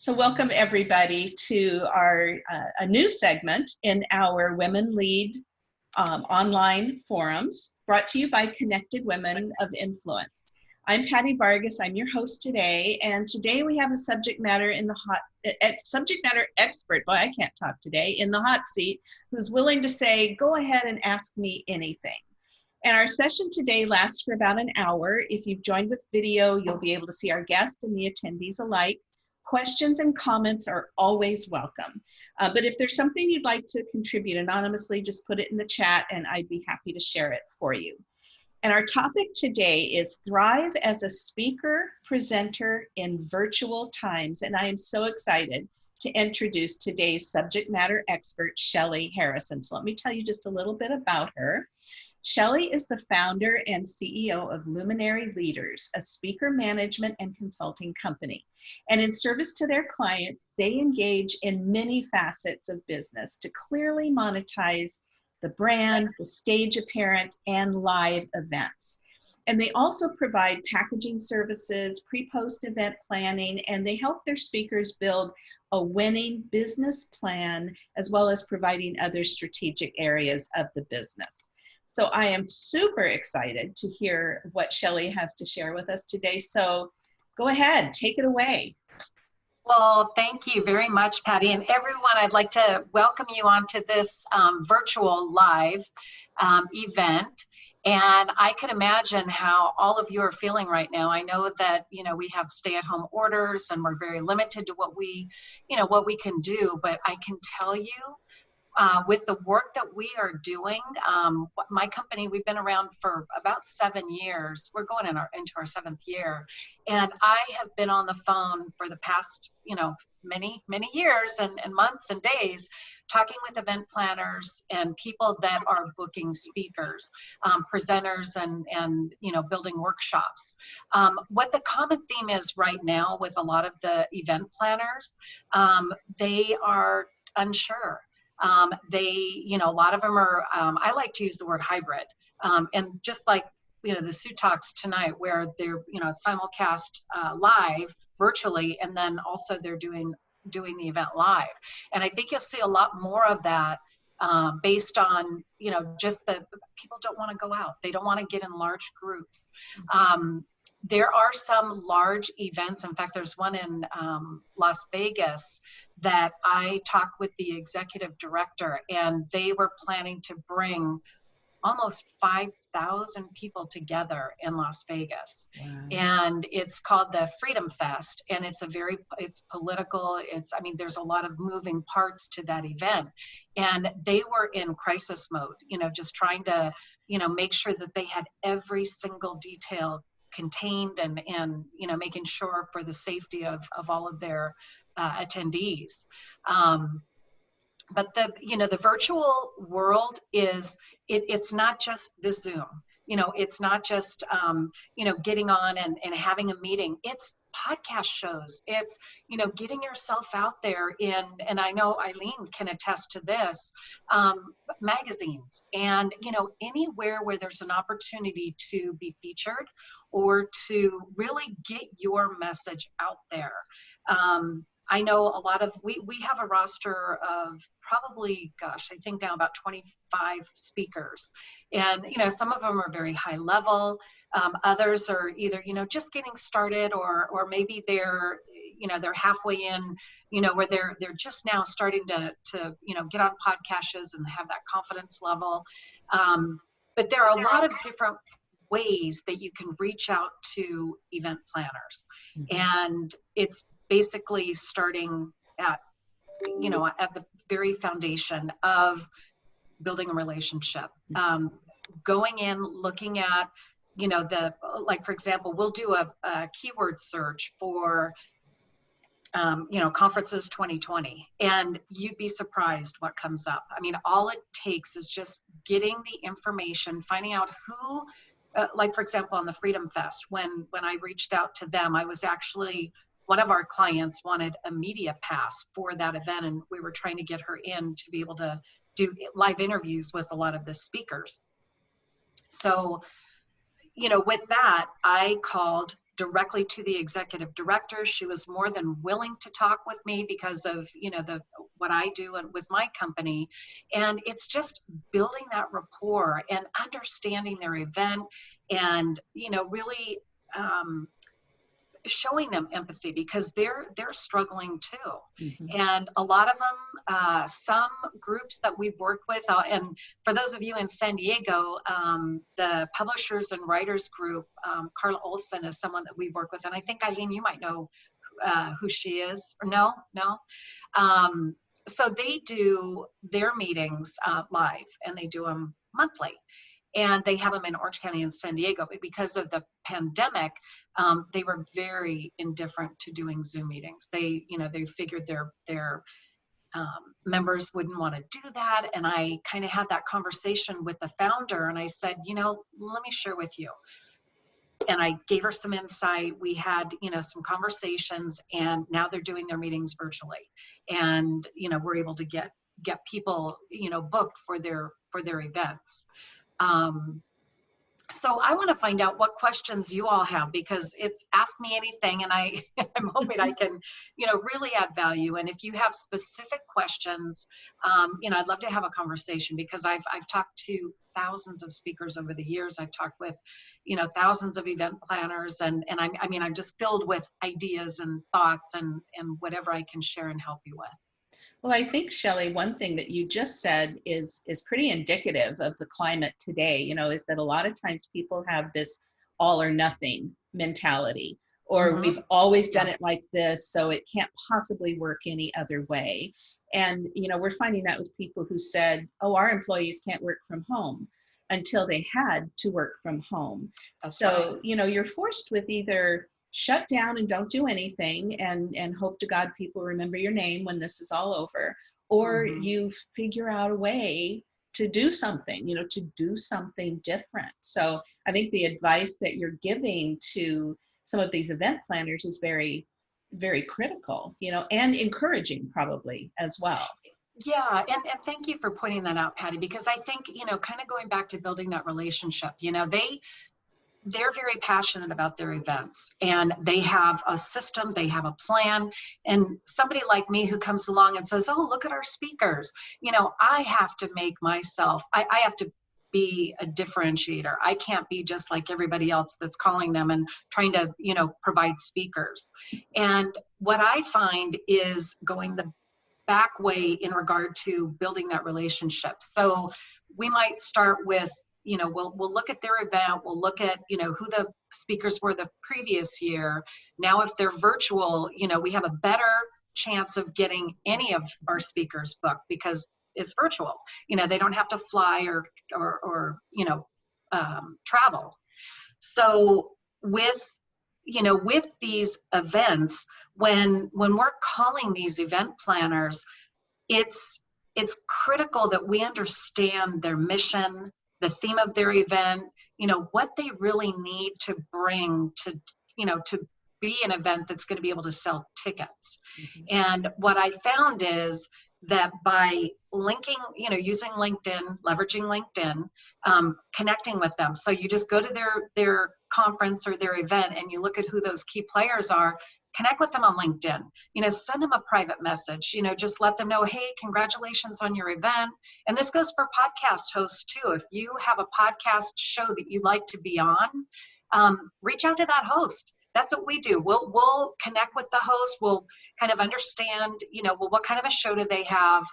So welcome everybody to our uh, a new segment in our Women Lead um, online forums brought to you by Connected Women of Influence. I'm Patty Vargas, I'm your host today, and today we have a subject matter in the hot, uh, subject matter expert, boy I can't talk today, in the hot seat, who's willing to say, go ahead and ask me anything. And our session today lasts for about an hour. If you've joined with video, you'll be able to see our guest and the attendees alike. Questions and comments are always welcome. Uh, but if there's something you'd like to contribute anonymously, just put it in the chat and I'd be happy to share it for you. And our topic today is Thrive as a Speaker, Presenter in Virtual Times. And I am so excited to introduce today's subject matter expert, Shelly Harrison. So let me tell you just a little bit about her. Shelly is the founder and CEO of Luminary Leaders, a speaker management and consulting company. And in service to their clients, they engage in many facets of business to clearly monetize the brand, the stage appearance, and live events. And they also provide packaging services, pre-post event planning, and they help their speakers build a winning business plan, as well as providing other strategic areas of the business. So I am super excited to hear what Shelly has to share with us today. So go ahead, take it away. Well, thank you very much, Patty. And everyone, I'd like to welcome you onto this um, virtual live um, event. And I can imagine how all of you are feeling right now. I know that, you know, we have stay at home orders and we're very limited to what we, you know, what we can do. But I can tell you uh, with the work that we are doing, um, my company, we've been around for about seven years. We're going in our, into our seventh year. And I have been on the phone for the past, you know, many, many years and, and months and days talking with event planners and people that are booking speakers, um, presenters and, and, you know, building workshops. Um, what the common theme is right now with a lot of the event planners, um, they are unsure um, they, you know, a lot of them are, um, I like to use the word hybrid. Um, and just like, you know, the Sue Talks tonight where they're, you know, simulcast uh, live virtually, and then also they're doing doing the event live. And I think you'll see a lot more of that um, based on you know just the people don't want to go out they don't want to get in large groups um, there are some large events. In fact, there's one in um, Las Vegas that I talked with the executive director, and they were planning to bring almost 5,000 people together in Las Vegas. Wow. And it's called the Freedom Fest and it's a very it's political, it's I mean there's a lot of moving parts to that event. And they were in crisis mode, you know, just trying to, you know, make sure that they had every single detail contained and, and you know, making sure for the safety of, of all of their uh, attendees. Um, but the, you know, the virtual world is, it, it's not just the Zoom you know it's not just um, you know getting on and, and having a meeting. It's podcast shows. It's you know getting yourself out there in and i know eileen can attest to this um, magazines. And you know anywhere where there's an opportunity to be featured or to really get your message out there. Um, I know a lot of, we, we have a roster of probably, gosh, I think now about 25 speakers. And, you know, some of them are very high level. Um, others are either, you know, just getting started or, or maybe they're, you know, they're halfway in, you know, where they're, they're just now starting to, to, you know, get on podcasts and have that confidence level. Um, but there are a lot of different ways that you can reach out to event planners. Mm -hmm. And it's basically starting at you know at the very foundation of building a relationship. Um, going in looking at you know the like for example we'll do a, a keyword search for um, you know conferences 2020 and you'd be surprised what comes up. I mean all it takes is just getting the information finding out who uh, like for example on the freedom fest when when i reached out to them i was actually one of our clients wanted a media pass for that event and we were trying to get her in to be able to do live interviews with a lot of the speakers so you know with that i called directly to the executive director. She was more than willing to talk with me because of you know the what I do and with my company, and it's just building that rapport and understanding their event, and you know really um, showing them empathy because they're they're struggling too. Mm-hmm. and a lot of them uh, some groups that we've worked with uh, and for those of you in san diego um, the publishers and writers group um, karla olson is someone that we've worked with and i think eileen you might know uh, who she is. Or no? No? Um, so they do their meetings uh, live and they do them monthly and they have them in Orange County and San Diego. But because of the pandemic, um, they were very indifferent to doing Zoom meetings. They, you know, they figured their their um, members wouldn't want to do that. And I kind of had that conversation with the founder, and I said, you know, let me share with you. And I gave her some insight. We had, you know, some conversations, and now they're doing their meetings virtually, and you know, we're able to get get people, you know, booked for their for their events. Um, so I want to find out what questions you all have because it's ask me anything and I, I'm hoping I can, you know, really add value. And if you have specific questions, um, you know, I'd love to have a conversation because I've, I've talked to thousands of speakers over the years. I've talked with, you know, thousands of event planners and, and I'm, I mean, I'm just filled with ideas and thoughts and, and whatever I can share and help you with. Well, I think Shelly, one thing that you just said is is pretty indicative of the climate today. You know, is that a lot of times people have this all or nothing mentality, or mm-hmm. we've always done it like this, so it can't possibly work any other way. And you know, we're finding that with people who said, "Oh, our employees can't work from home." until they had to work from home. That's so, you know, you're forced with either shut down and don't do anything and and hope to god people remember your name when this is all over. Or mm-hmm. you figure out a way to do something you know to do something different. So i think the advice that you're giving to some of these event planners is very very critical you know and encouraging probably as well. Yeah, and, and thank you for pointing that out, Patty, because I think, you know, kind of going back to building that relationship, you know, they they're very passionate about their events and they have a system, they have a plan. And somebody like me who comes along and says, Oh, look at our speakers, you know, I have to make myself, I, I have to be a differentiator. I can't be just like everybody else that's calling them and trying to, you know, provide speakers. And what I find is going the back way in regard to building that relationship. So we might start with you know we'll we'll look at their event we'll look at you know who the speakers were the previous year. Now if they're virtual you know we have a better chance of getting any of our speakers booked because it's virtual. You know they don't have to fly or or, or you know um, travel. So with you know with these events when when we're calling these event planners it's it's critical that we understand their mission the theme of their event, you know, what they really need to bring to, you know, to be an event that's going to be able to sell tickets. Mm-hmm. And what I found is that by linking, you know, using LinkedIn, leveraging LinkedIn, um, connecting with them. So you just go to their their conference or their event and you look at who those key players are connect with them on linkedin. You know send them a private message you know just let them know hey congratulations on your event. And this goes for podcast hosts too. If you have a podcast show that you'd like to be on um, reach out to that host. That's what we do. We'll we'll connect with the host. We'll kind of understand you know well what kind of a show do they have?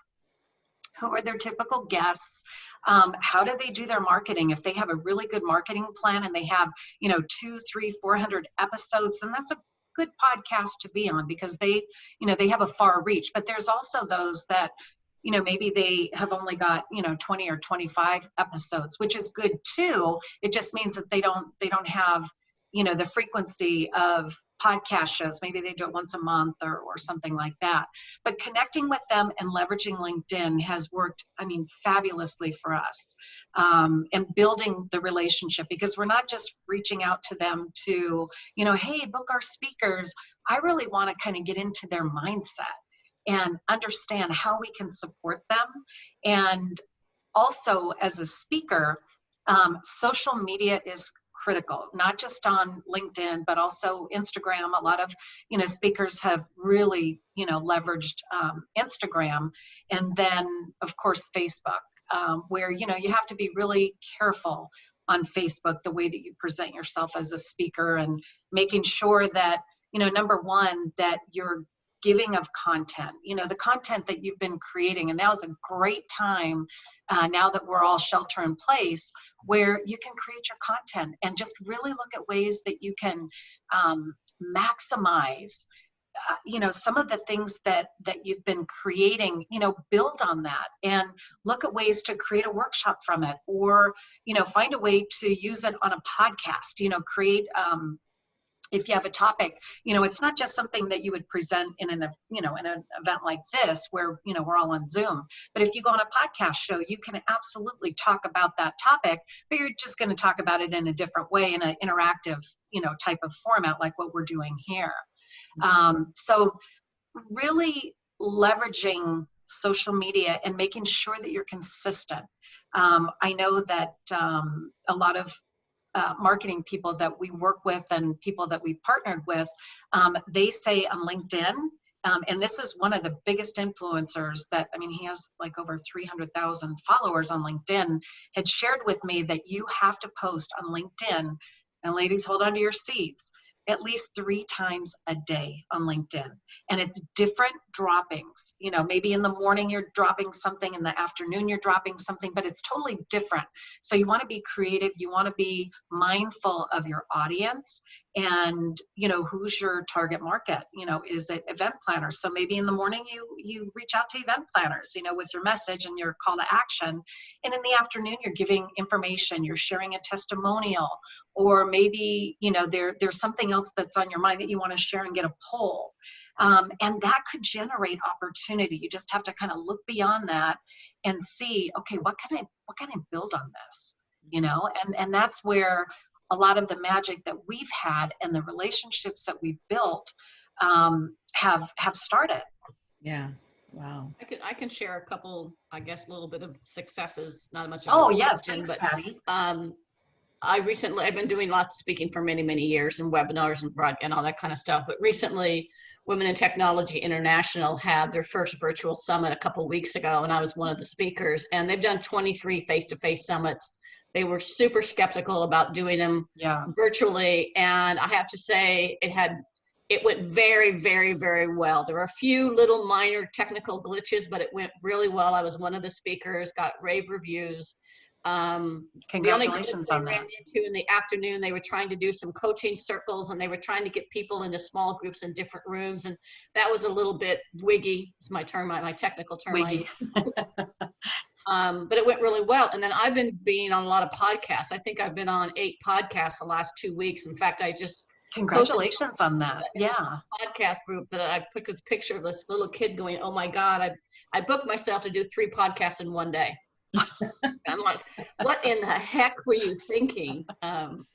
Who are their typical guests? Um, how do they do their marketing? If they have a really good marketing plan and they have you know two three four hundred episodes and that's a good podcast to be on because they you know they have a far reach. But there's also those that you know maybe they have only got you know 20 or 25 episodes which is good too. It just means that they don't they don't have you know the frequency of podcast shows. Maybe they do it once a month or, or something like that. But connecting with them and leveraging linkedin has worked i mean fabulously for us um, and building the relationship because we're not just reaching out to them to you know hey book our speakers. I really want to kind of get into their mindset and understand how we can support them. And also as a speaker um, social media is critical, not just on LinkedIn, but also Instagram. A lot of, you know, speakers have really, you know, leveraged um, Instagram and then of course, Facebook, um, where, you know, you have to be really careful on Facebook, the way that you present yourself as a speaker and making sure that, you know, number one, that you're giving of content, you know, the content that you've been creating. And now is a great time, uh, now that we're all shelter in place, where you can create your content and just really look at ways that you can um, maximize uh, you know some of the things that that you've been creating you know build on that and look at ways to create a workshop from it or you know find a way to use it on a podcast you know create um, if you have a topic you know it's not just something that you would present in an you know in an event like this where you know we're all on zoom. But if you go on a podcast show you can absolutely talk about that topic but you're just going to talk about it in a different way in an interactive you know type of format like what we're doing here. Um, so really leveraging social media and making sure that you're consistent. Um, i know that um, a lot of uh, marketing people that we work with and people that we've partnered with, um, they say on LinkedIn, um, and this is one of the biggest influencers that, I mean, he has like over 300,000 followers on LinkedIn, had shared with me that you have to post on LinkedIn, and ladies, hold on to your seats, at least three times a day on LinkedIn. And it's different droppings. You know, maybe in the morning you're dropping something, in the afternoon you're dropping something, but it's totally different. So you want to be creative, you want to be mindful of your audience and, you know, who's your target market? You know, is it event planners? So maybe in the morning you you reach out to event planners, you know, with your message and your call to action. And in the afternoon you're giving information, you're sharing a testimonial, or maybe, you know, there there's something else that's on your mind that you want to share and get a poll. Um, and that could generate opportunity. You just have to kind of look beyond that and see, okay, what can I what can I build on this? You know, and and that's where a lot of the magic that we've had and the relationships that we've built um, have have started. Yeah. Wow. I can I can share a couple, I guess, a little bit of successes. Not much. Of Oh a yes, question, thanks, but Patty. um, I recently I've been doing lots of speaking for many many years and webinars and broad and all that kind of stuff. But recently, Women in Technology International had their first virtual summit a couple weeks ago, and I was one of the speakers. And they've done 23 face-to-face summits. They were super skeptical about doing them Yeah. virtually, and I have to say it had it went very very very well there were a few little minor technical glitches but it went really well i was one of the speakers got rave reviews um, the only Congratulations on that. ran into in the afternoon they were trying to do some coaching circles and they were trying to get people into small groups in different rooms and that was a little bit wiggy it's my term my, my technical term Wiggy. um, but it went really well. And then I've been being on a lot of podcasts. I think I've been on eight podcasts the last two weeks. In fact, I just Congratulations on that. Yeah. podcast group that I put this picture of this little kid going, "Oh my God, I I booked myself to do three podcasts in one day." I'm like, what in the heck were you thinking? Um,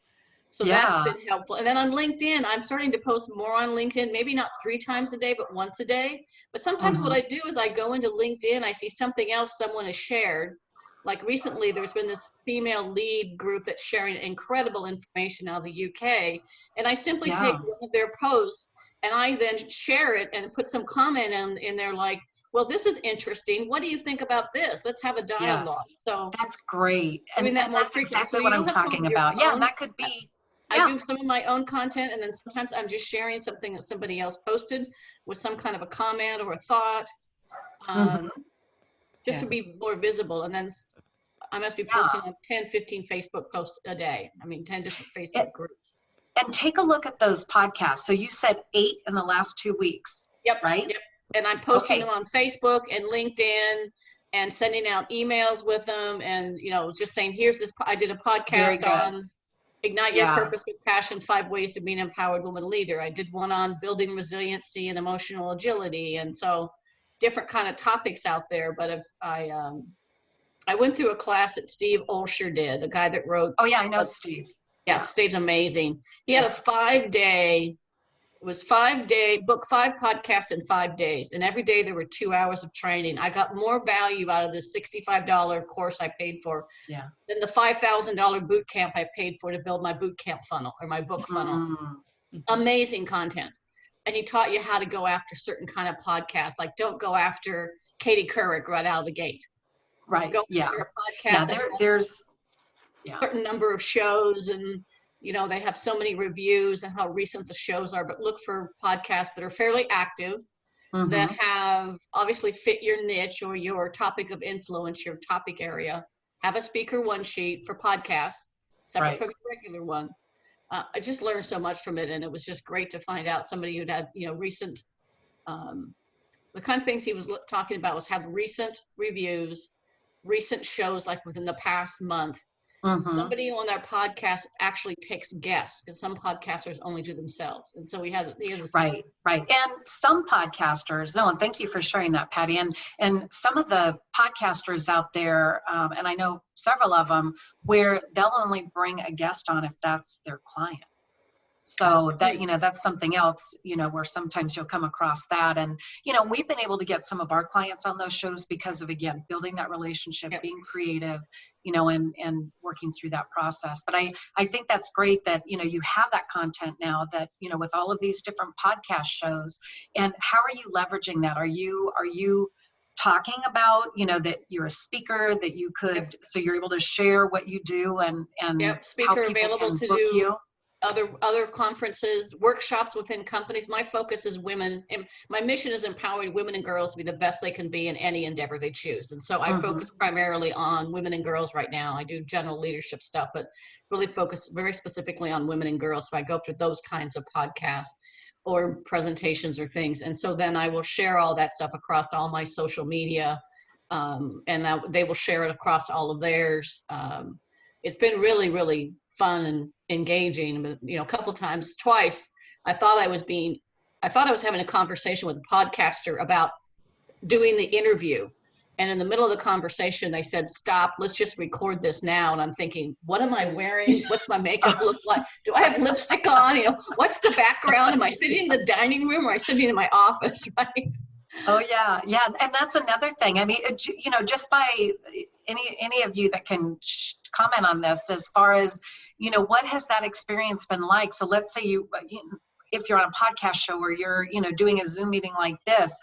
so that's been helpful. And then on LinkedIn, I'm starting to post more on LinkedIn, maybe not three times a day, but once a day. But sometimes what I do is I go into LinkedIn, I see something else someone has shared. Like recently, there's been this female lead group that's sharing incredible information out of the UK. And I simply take one of their posts and I then share it and put some comment in, in there like, well, this is interesting. What do you think about this? Let's have a dialogue. Yes. So That's great. And, Doing that and more that's frequently. exactly So what I'm talking about. Yeah, own- that could be. I Yeah. do some of my own content and then sometimes I'm just sharing something that somebody else posted with some kind of a comment or a thought. Um, just to be more visible and then I must be Yeah. posting on 10, 15 Facebook posts a day. I mean, 10 different Facebook groups. And take a look at those podcasts. So you said eight in the last two weeks, Yep. right? Yep. And I'm posting Okay. them on Facebook and LinkedIn and sending out emails with them and, you know, just saying, here's this, I did a podcast on Ignite Your Yeah. Purpose with Passion, Five Ways to Be an Empowered Woman Leader. I did one on building resiliency and emotional agility. And so different kind of topics out there. But if I, um, I went through a class that Steve Olsher did, the guy that wrote Oh yeah, I know Steve. yeah, Steve's amazing. He had a five day it was five day book five podcasts in five days. And every day there were two hours of training. I got more value out of this $65 course i paid for Yeah. than the $5000 boot camp i paid for to build my boot camp funnel or my book funnel. Mm, amazing content. And he taught you how to go after certain kind of podcasts like don't go after katie couric right out of the gate. Right, go yeah. after a podcast that there, there's, a certain number of shows and you know they have so many reviews and how recent the shows are but look for podcasts that are fairly active mhm, that have obviously fit your niche or your topic of influence, your topic area. Have a speaker one sheet for podcasts, separate Right. from the regular one. Uh, I just learned so much from it, and it was just great to find out somebody who'd had you know recent. Um, the kind of things he was talking about was have recent reviews, recent shows like within the past month. Mhm. Somebody on their podcast actually takes guests because some podcasters only do themselves, and so we have the this Right, right. And some podcasters, no, and thank you for sharing that, Patty. And and some of the podcasters out there, um, and I know several of them, where they'll only bring a guest on if that's their client. So that you know that's something else you know where sometimes you'll come across that. And you know we've been able to get some of our clients on those shows because of again building that relationship Yep. being creative you know and and working through that process. But i i think that's great that you know you have that content now that you know with all of these different podcast shows. And how are you leveraging that? Are you are you talking about you know that you're a speaker that you could so you're able to share what you do and and Yep, how speaker available to do you other other conferences, workshops within companies. My focus is women. and My mission is empowering women and girls to be the best they can be in any endeavor they choose. And so I Mhm. focus primarily on women and girls right now. I do general leadership stuff, but really focus very specifically on women and girls. So I go through those kinds of podcasts or presentations or things. And so then I will share all that stuff across all my social media. Um, and I, they will share it across all of theirs. Um, it's been really, really fun and engaging. But you know, a couple times, twice, I thought I was being, I thought I was having a conversation with a podcaster about doing the interview. And in the middle of the conversation, they said, "Stop! Let's just record this now." And I'm thinking, "What am I wearing? What's my makeup look like? Do I have lipstick on? You know, what's the background? Am I sitting in the dining room or am I sitting in my office?" Right? Oh yeah, yeah, and that's another thing. I mean, you know, just by any any of you that can comment on this, as far as you know, what has that experience been like? So let's say you, if you're on a podcast show or you're, you know, doing a Zoom meeting like this,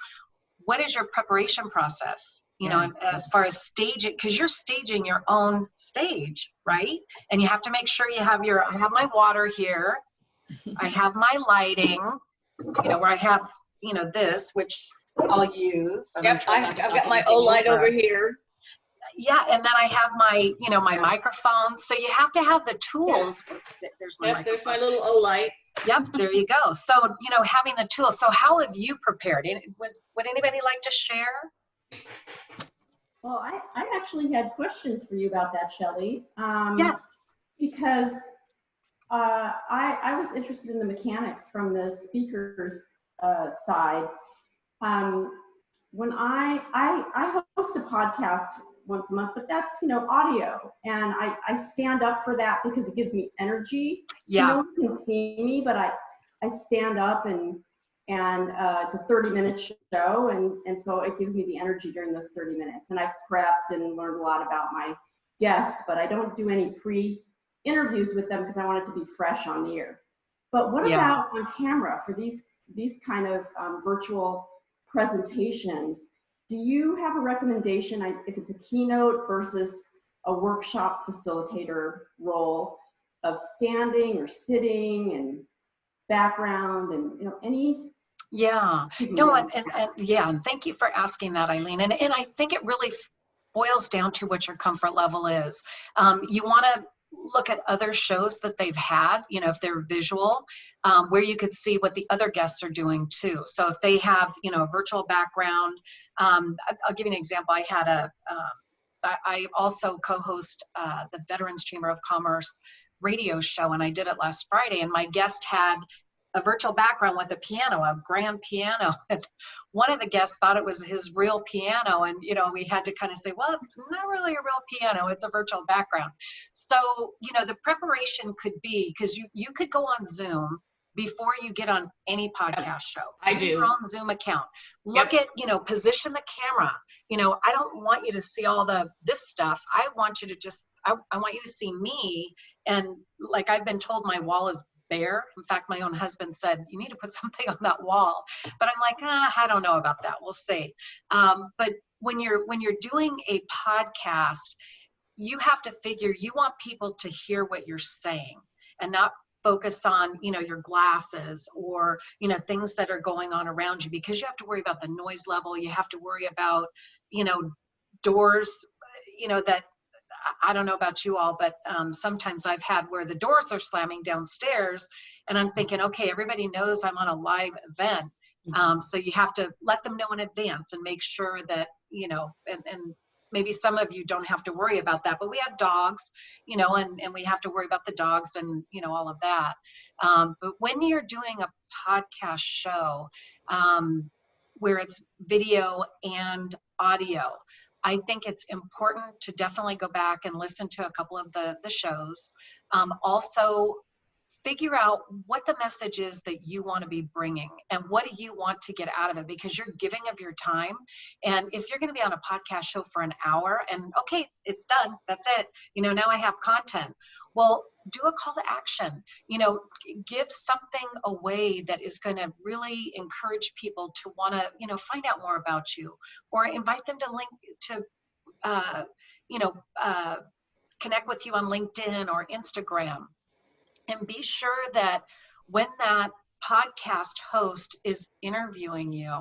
what is your preparation process? You know, Yeah. as far as staging, because you're staging your own stage, right? And you have to make sure you have your. I have my water here. I have my lighting. You know, where I have, you know, this, which I'll use. I'm yep i've, I've got my anything O light over here. Yeah, and then I have my, you know, my microphone. So you have to have the tools. There's my Yep. There's my little O light. Yep, there you go. So you know, having the tools. So how have you prepared? And Was would anybody like to share? Well, I, I actually had questions for you about that, Shelley. Um, Yes. Because uh, I, I was interested in the mechanics from the speaker's uh, side. Um, when I, I, I host a podcast once a month, but that's, you know, audio. And I, I stand up for that because it gives me energy. Yeah. No one can see me, but I, I stand up and, and uh, it's a 30 minute show. And, and so it gives me the energy during those 30 minutes. And I've prepped and learned a lot about my guest, but I don't do any pre interviews with them because I want it to be fresh on the air. But what Yeah. about on camera for these, these kind of um, virtual presentations? Do you have a recommendation if it's a keynote versus a workshop facilitator role of standing or sitting and background and you know any Yeah. No, and, and, and yeah, and thank you for asking that, Eileen. And, and I think it really boils down to what your comfort level is. Um, you want to look at other shows that they've had, you know, if they're visual, um, where you could see what the other guests are doing too. So if they have, you know, a virtual background, um, I'll give you an example. I had a, um, I, I also co-host uh, the Veterans Chamber of Commerce radio show, and I did it last Friday, and my guest had a virtual background with a piano, a grand piano. And one of the guests thought it was his real piano. And, you know, we had to kind of say, well, it's not really a real piano, it's a virtual background. So, you know, the preparation could be because you, you could go on Zoom before you get on any podcast show. I Do do. Your own Zoom account. Look at, you know, position the camera. You know, I don't want you to see all the this stuff. I want you to just, I, I want you to see me. And like I've been told, my wall is In fact, my own husband said, you need to put something on that wall. But I'm like, ah, I don't know about that. We'll see. Um, but when you're when you're doing a podcast, you have to figure you want people to hear what you're saying and not focus on you know your glasses or you know things that are going on around you because you have to worry about the noise level you have to worry about you know doors you know that I- don't know about you all, but um, sometimes I've had where the doors are slamming downstairs, and I'm thinking, okay, everybody knows I'm on a live event, um, so you have to let them know in advance and make sure that you know, and, and maybe some of you don't have to worry about that, but we have dogs, you know, and, and we have to worry about the dogs and, you know, all of that. Um, but when you're doing a podcast show um, where it's video and audio, I think it's important to definitely go back and listen to a couple of the, the shows. Um, also, figure out what the message is that you want to be bringing and what do you want to get out of it because you're giving of your time. And if you're going to be on a podcast show for an hour and okay it's done that's it you know now i have content. Well do a call to action you know give something away that is going to really encourage people to want to you know find out more about you or invite them to link to uh, you know uh, connect with you on linkedin or instagram and be sure that when that podcast host is interviewing you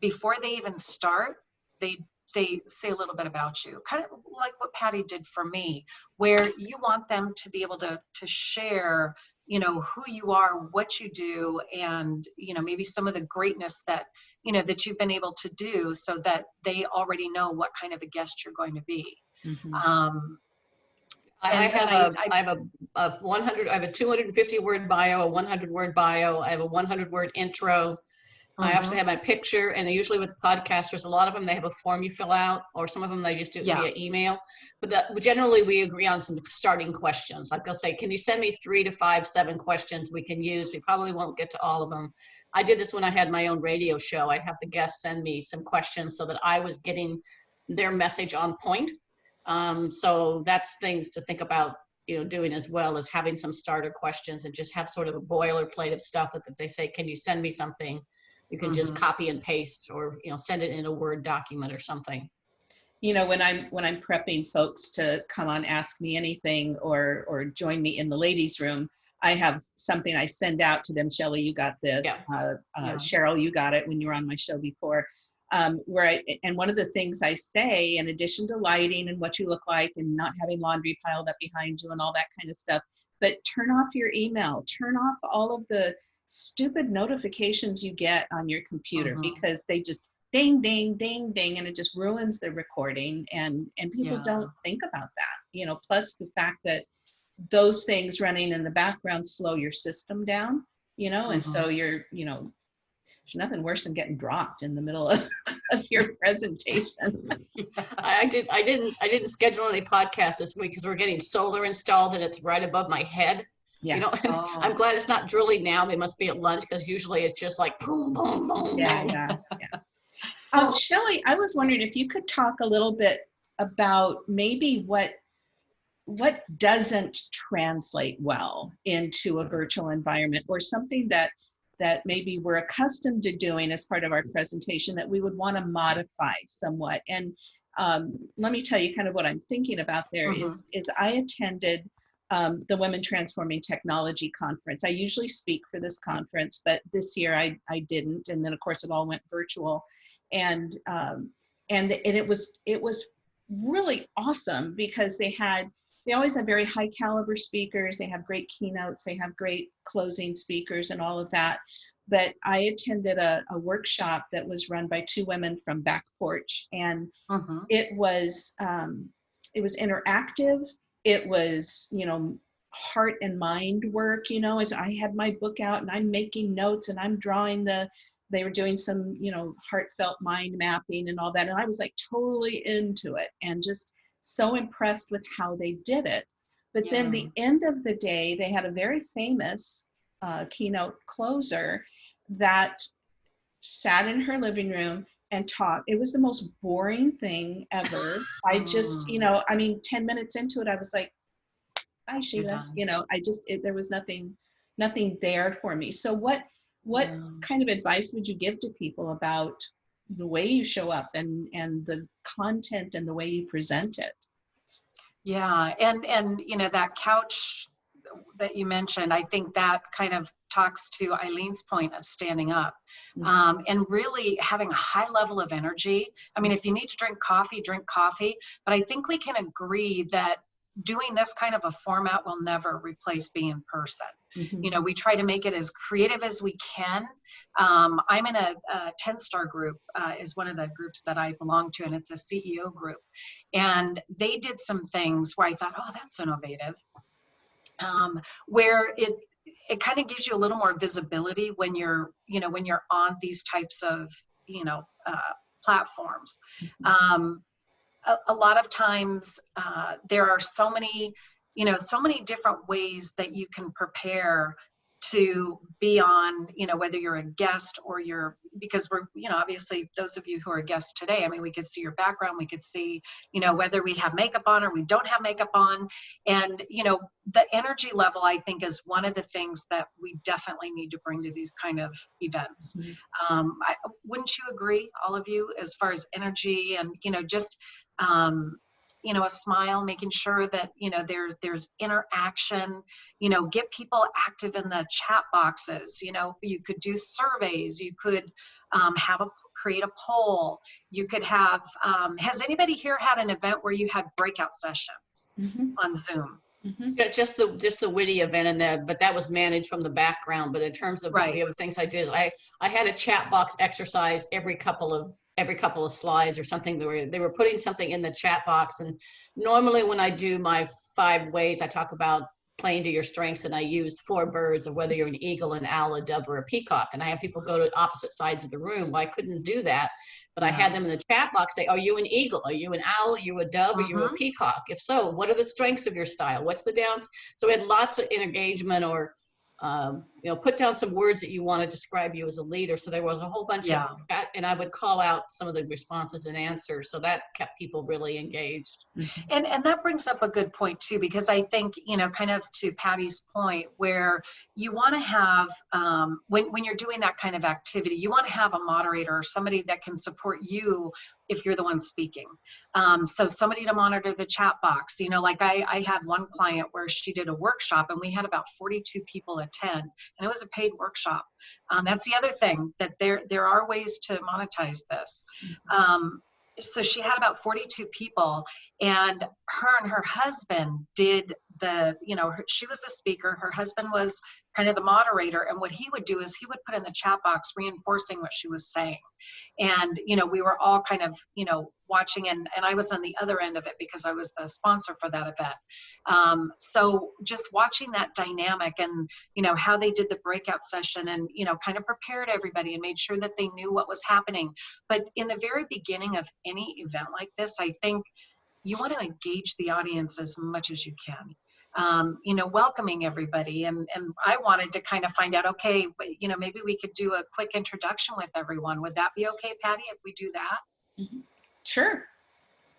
before they even start they they say a little bit about you kind of like what patty did for me where you want them to be able to to share you know who you are what you do and you know maybe some of the greatness that you know that you've been able to do so that they already know what kind of a guest you're going to be Mhm. um I, And have I- a, I- I have a, a 100, I have a 250 word bio, a 100 word bio, I have a 100 word intro. I mhm. also have my picture and usually with podcasters, a lot of them, they have a form you fill out or some of them, they just do it Yeah. via email. But but generally we agree on some starting questions. Like they'll say, can you send me three to five, seven questions we can use? We probably won't get to all of them. I did this when I had my own radio show. I'd have the guests send me some questions so that I was getting their message on point. Um, so that's things to think about, you know, doing as well as having some starter questions and just have sort of a boilerplate of stuff that if they say, can you send me something? You can just Mhm. copy and paste or, you know, send it in a Word document or something. you know when i'm when i'm prepping folks to come on ask me anything or or join me in the ladies room i have something i send out to them shelly you got this Yeah. uh, uh, Yeah. cheryl you got it when you were on my show before um, where I, and one of the things i say in addition to lighting and what you look like and not having laundry piled up behind you and all that kind of stuff but turn off your email turn off all of the stupid notifications you get on your computer Mhm. because they just ding ding ding ding and it just ruins the recording and and people Yeah. don't think about that you know plus the fact that those things running in the background slow your system down you know and so you're you know there's nothing worse than getting dropped in the middle of, of your presentation I I did, I didn't, I didn't schedule any podcasts this week because we're getting solar installed and it's right above my head. yeah You know, Oh. I'm glad it's not drilling now. They must be at lunch because usually it's just like boom, boom, boom, yeah yeah yeah um shelly i was wondering if you could talk a little bit about maybe what what doesn't translate well into a virtual environment or something that that maybe we're accustomed to doing as part of our presentation that we would want to modify somewhat. And um, let me tell you kind of what i'm thinking about there is is i attended um, the women transforming technology conference. I usually speak for this conference but this year i i didn't. And then of course it all went virtual. And um, and and it was it was really awesome because they had they always have very high caliber speakers. They have great keynotes. They have great closing speakers and all of that. But i attended a, a workshop that was run by two women from back porch and Mhm. it was um, it was interactive. It was you know heart and mind work you know as i had my book out and i'm making notes and i'm drawing the they were doing some you know heartfelt mind mapping and all that. And i was like totally into it and just so impressed with how they did it but then the end of the day they had a very famous uh, keynote closer that sat in her living room and talked. It was the most boring thing ever. I just, you know, I mean, 10 minutes into it, I was like, bye, Sheila. You know, I just, it, there was nothing, nothing there for me. So what, what Yeah. kind of advice would you give to people about the way you show up and, and the content and the way you present it? Yeah, and and you know that couch that you mentioned, I think that kind of talks to Eileen's point of standing up Mhm. um, and really having a high level of energy. I mean, if you need to drink coffee, drink coffee. But I think we can agree that doing this kind of a format will never replace being in person. Mhm. you know we try to make it as creative as we can. Um, i'm in a, a 10 star group uh, is one of the groups that i belong to and it's a ceo group. And they did some things where i thought oh that's innovative. Um, where it it kind of gives you a little more visibility when you're you know when you're on these types of you know uh, platforms. Um, a, a lot of times uh, there are so many you know so many different ways that you can prepare to be on you know whether you're a guest or you're because we're you know obviously those of you who are guests today i mean we could see your background we could see you know whether we have makeup on or we don't have makeup on and you know the energy level i think is one of the things that we definitely need to bring to these kind of events Mhm. um, I, wouldn't you agree all of you as far as energy and you know just um, you know a smile making sure that you know there's there's interaction you know get people active in the chat boxes you know you could do surveys you could um, have a create a poll you could have um, has anybody here had an event where you had breakout sessions Mhm. on zoom Mhm. Yeah, just the, just the WITI event in there, but that was managed from the background. But in terms of Right. the other things I did, I, I had a chat box exercise every couple of, every couple of slides or something. They were, they were putting something in the chat box. And normally when I do my five ways, I talk about playing to your strengths and I use four birds of whether you're an eagle, an owl, a dove, or a peacock. And I have people go to opposite sides of the room. Well, I couldn't do that. But I had them in the chat box say, are you an eagle? Are you an owl? Are you a dove? Are you a Mhm. peacock? If so, what are the strengths of your style? What's the downs? So we had lots of engagement or, um, you know, put down some words that you want to describe you as a leader. So there was a whole bunch Yeah. of that, and I would call out some of the responses and answers. So that kept people really engaged. And and that brings up a good point too, because I think you know, kind of to Patty's point, where you want to have um, when when you're doing that kind of activity, you want to have a moderator or somebody that can support you if you're the one speaking. Um, so somebody to monitor the chat box. You know, like I I had one client where she did a workshop and we had about 42 people attend, and it was a paid workshop. Um, that's the other thing that there there are ways to monetize this. Um, so she had about 42 people and her and her husband did the you know her, she was the speaker her husband was kind of the moderator and what he would do is he would put in the chat box reinforcing what she was saying and you know we were all kind of you know watching and, and i was on the other end of it because i was the sponsor for that event. Um, so just watching that dynamic and you know how they did the breakout session and you know kind of prepared everybody and made sure that they knew what was happening. But in the very beginning of any event like this i think you want to engage the audience as much as you can. Um, you know welcoming everybody. And and i wanted to kind of find out okay you know maybe we could do a quick introduction with everyone. Would that be okay patty if we do that Sure.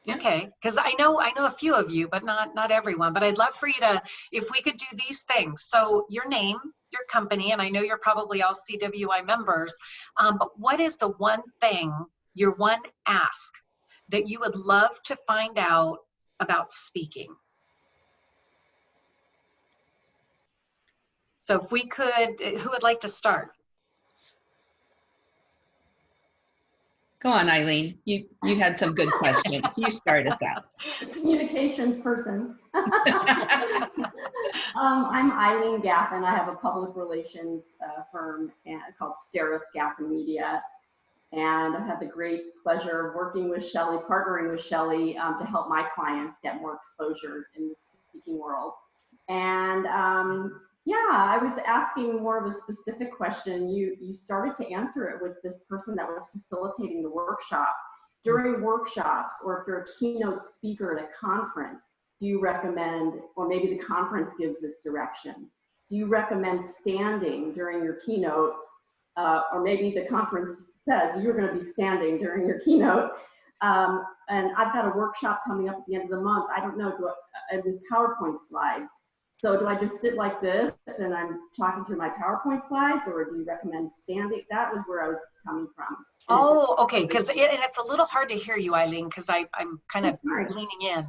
Yeah. okay because i know i know a few of you but not not everyone but i'd love for you to if we could do these things so your name your company and i know you're probably all cwi members um, but what is the one thing your one ask that you would love to find out about speaking so if we could who would like to start Go on, Eileen. You, you had some good questions. You start us out. Communications person. um, I'm Eileen Gaffin. I have a public relations uh, firm and, called Steris Gaffin Media. And I've had the great pleasure of working with Shelley, partnering with Shelley um, to help my clients get more exposure in the speaking world. And um, yeah, I was asking more of a specific question. You, you started to answer it with this person that was facilitating the workshop. During workshops, or if you're a keynote speaker at a conference, do you recommend, or maybe the conference gives this direction, do you recommend standing during your keynote? Uh, or maybe the conference says you're going to be standing during your keynote. Um, and I've got a workshop coming up at the end of the month. I don't know, do I, uh, with PowerPoint slides. So do I just sit like this and I'm talking through my PowerPoint slides or do you recommend standing? That was where I was coming from. Oh, okay, because it, and it's a little hard to hear you, Eileen, because I'm kind of leaning in.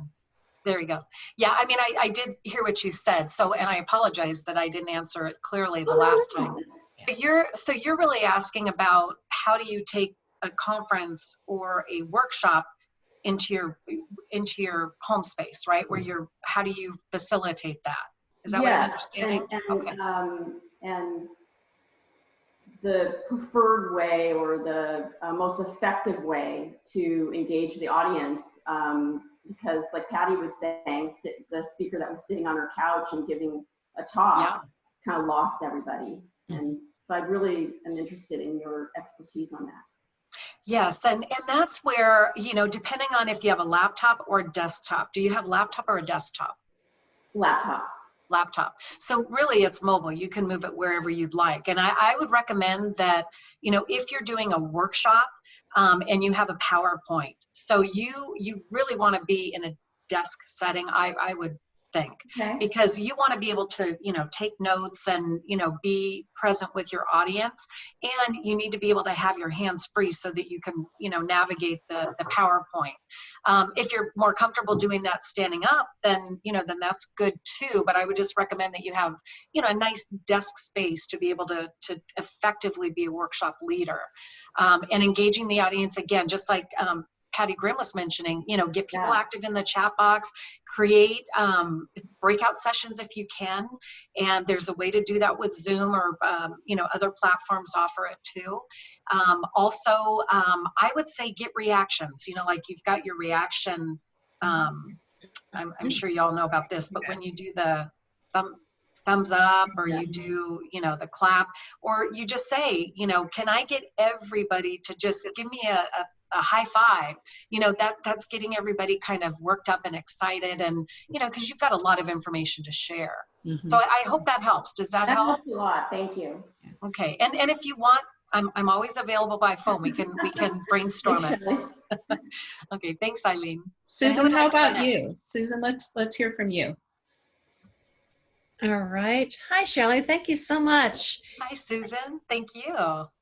There we go. Yeah, I mean, I, I did hear what you said. So, and I apologize that I didn't answer it clearly the Oh, last no, time. But you're, so you're really asking about how do you take a conference or a workshop into your, into your home space, right? Where you're, how do you facilitate that? Is that what I'm Yes, understanding? And, and, Okay. um, and the preferred way or the uh, most effective way to engage the audience, um, because like Patty was saying, sit, the speaker that was sitting on her couch and giving a Yeah. talk kind of lost everybody. Mm-hmm. And so I really am interested in your expertise on that. Yes, and, and that's where, you know, depending on if you have a laptop or a desktop, do you have laptop or a desktop? Laptop. Laptop. So really it's mobile. You can move it wherever you'd like. And I, I would recommend that, you know, if you're doing a workshop um, and you have a PowerPoint, so you, you really want to be in a desk setting, I, I would think Okay. because you want to be able to you know take notes and you know be present with your audience and you need to be able to have your hands free so that you can you know navigate the the powerpoint um, if you're more comfortable doing that standing up then you know then that's good too but i would just recommend that you have you know a nice desk space to be able to to effectively be a workshop leader um, and engaging the audience again just like um, Patty Grimm was mentioning, you know, get people Yeah. active in the chat box, create um, breakout sessions if you can. And there's a way to do that with Zoom or, um, you know, other platforms offer it too. Um, also, um, I would say get reactions, you know, like you've got your reaction. Um, I'm, I'm sure you all know about this, but when you do the thumb, thumbs up or you do, you know, the clap, or you just say, you know, can I get everybody to just give me a, a a high five? You know that that's getting everybody kind of worked up and excited and you know because you've got a lot of information to share. Mm-hmm. So I, I hope that helps. Does that That help? helps a lot. Thank you. okay. And and if you want i'm i'm always available by phone. We can we can brainstorm it. Okay. Thanks eileen. Susan, how about you? Susan, let's let's hear from you. All right. Hi, Shelley. Thank you so much. hi susan thank you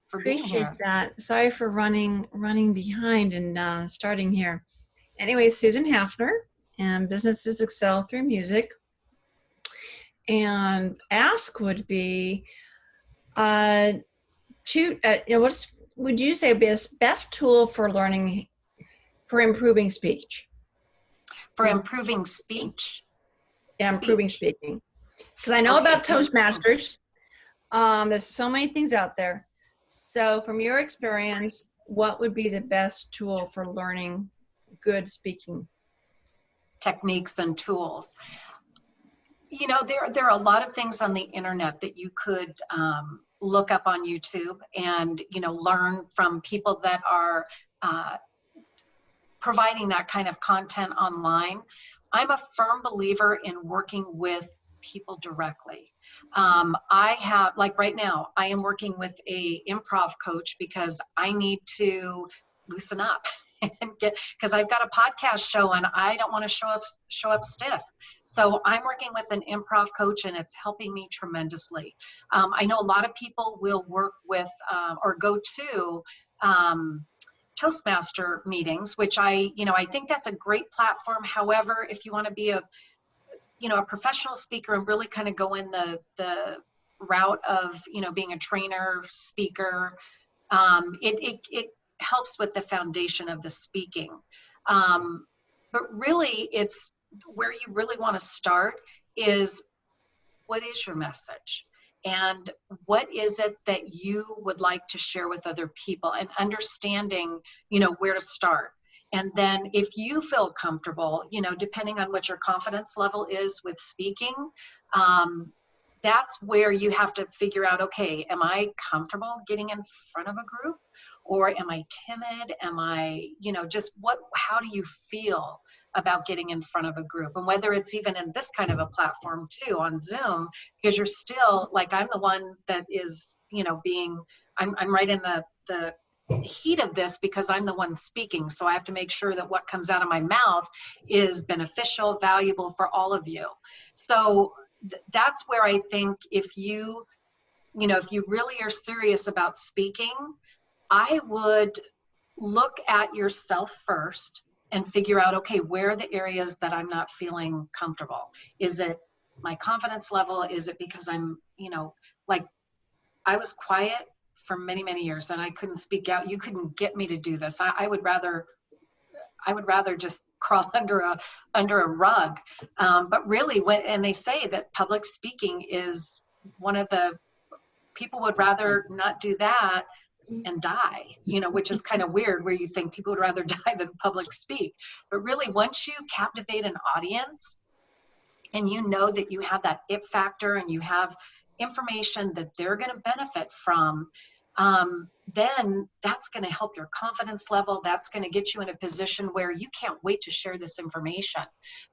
for being Appreciate here that. Sorry for running running behind and uh, starting here. Anyway, Susan Hafner, and businesses excel through music. And ask would be, uh, to uh, you know, what's would you say best best tool for learning for improving speech? for improving speech Yeah, improving speaking. Because I know Okay, about. Toastmasters. Um, there's so many things out there. So, from your experience, what would be the best tool for learning good speaking? techniques and tools. You know, there, there are a lot of things on the internet that you could um, look up on YouTube and, you know, learn from people that are uh, providing that kind of content online. I'm a firm believer in working with people directly. Um, I have, like right now, I am working with a improv coach because I need to loosen up and get because I've got a podcast show and I don't want to show up show up stiff. So I'm working with an improv coach and it's helping me tremendously. Um, I know a lot of people will work with um, or go to um, Toastmaster meetings, which I you know I think that's a great platform. However, if you want to be a you know a professional speaker and really kind of go in the the route of you know being a trainer speaker um, it, it, it helps with the foundation of the speaking. Um, but really, it's where you really want to start is what is your message? And what is it that you would like to share with other people and understanding, you know, where to start. And then if you feel comfortable, you know, depending on what your confidence level is with speaking, um, that's where you have to figure out, okay, am I comfortable getting in front of a group? or am I timid? Am I, you know, just what, how do you feel about getting in front of a group? And whether it's even in this kind of a platform too, on Zoom, because you're still, like, I'm the one that is, you know, being, I'm, I'm right in the, the heat of this because I'm the one speaking. So I have to make sure that what comes out of my mouth is beneficial, valuable for all of you. So th- that's where I think if you, you know, if you really are serious about speaking, I would look at yourself first and figure out, okay, where are the areas that I'm not feeling comfortable? Is it my confidence level? Is it because I'm, you know, like I was quiet for many, many years and I couldn't speak out. You couldn't get me to do this. I, I would rather, I would rather just crawl under a, under a rug. Um, but really when, and they say that public speaking is one of the, people would rather not do that and die, you know, which is kind of weird where you think people would rather die than public speak. But really, once you captivate an audience and you know that you have that it factor and you have information that they're going to benefit from, um, then that's going to help your confidence level. That's going to get you in a position where you can't wait to share this information.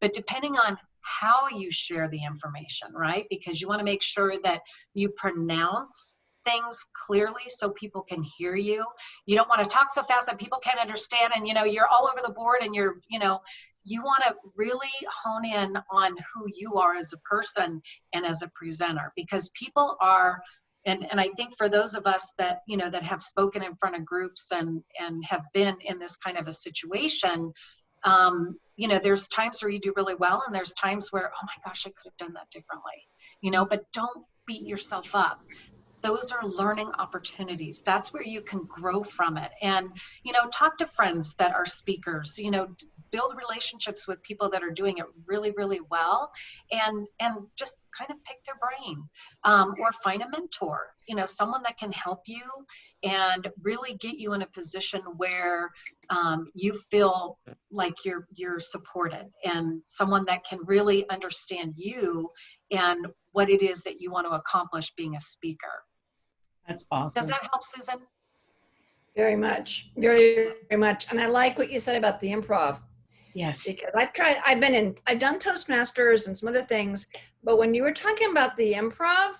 But depending on how you share the information, right? Because you want to make sure that you pronounce things clearly so people can hear you. You don't want to talk so fast that people can't understand and you know you're all over the board and you're, you know, you want to really hone in on who you are as a person and as a presenter because people are and and I think for those of us that you know that have spoken in front of groups and and have been in this kind of a situation um, you know there's times where you do really well and there's times where oh my gosh I could have done that differently you know but don't beat yourself up those are learning opportunities. That's where you can grow from it. And you know talk to friends that are speakers you know build relationships with people that are doing it really really well and and just kind of pick their brain um, or find a mentor you know someone that can help you and really get you in a position where um, you feel like you're you're supported and someone that can really understand you and what it is that you want to accomplish being a speaker That's awesome. does that help susan Very much, very, very much. And I like what you said about the improv Yes. because I've tried, I've been in, I've done Toastmasters and some other things, but when you were talking about the improv,